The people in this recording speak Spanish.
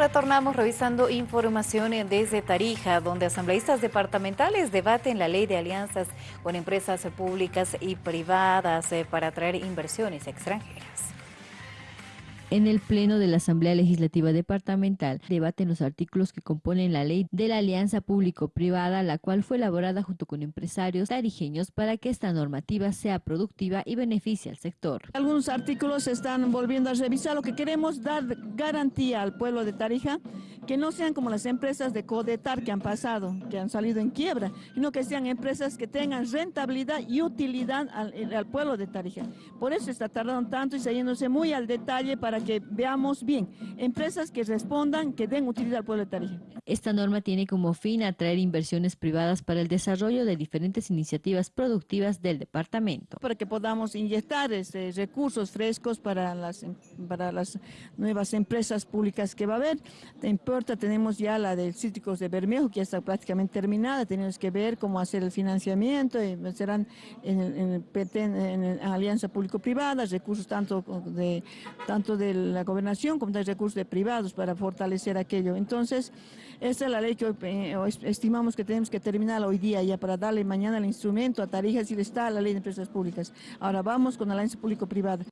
Retornamos revisando información desde Tarija, donde asambleístas departamentales debaten la ley de alianzas con empresas públicas y privadas eh, para atraer inversiones extranjeras. En el Pleno de la Asamblea Legislativa Departamental debaten los artículos que componen la ley de la alianza público-privada, la cual fue elaborada junto con empresarios tarijeños para que esta normativa sea productiva y beneficie al sector. Algunos artículos se están volviendo a revisar. Lo que queremos dar garantía al pueblo de Tarija, que no sean como las empresas de Codetar que han pasado, que han salido en quiebra, sino que sean empresas que tengan rentabilidad y utilidad al, al pueblo de Tarija. Por eso está tardando tanto y saliéndose muy al detalle para que veamos bien, empresas que respondan, que den utilidad al pueblo de Tarija. Esta norma tiene como fin atraer inversiones privadas para el desarrollo de diferentes iniciativas productivas del departamento. Para que podamos inyectar este, recursos frescos para las, para las nuevas empresas públicas que va a haber. Te tenemos ya la del Cítricos de Bermejo, que ya está prácticamente terminada, tenemos que ver cómo hacer el financiamiento, y serán en, en alianza público-privada, recursos tanto de, tanto de la gobernación como de recursos de privados para fortalecer aquello. Entonces, esta es la ley que eh, estimamos que tenemos que terminar hoy día ya para darle mañana el instrumento a Tarija si le está la ley de empresas públicas. Ahora vamos con la alianza público-privada.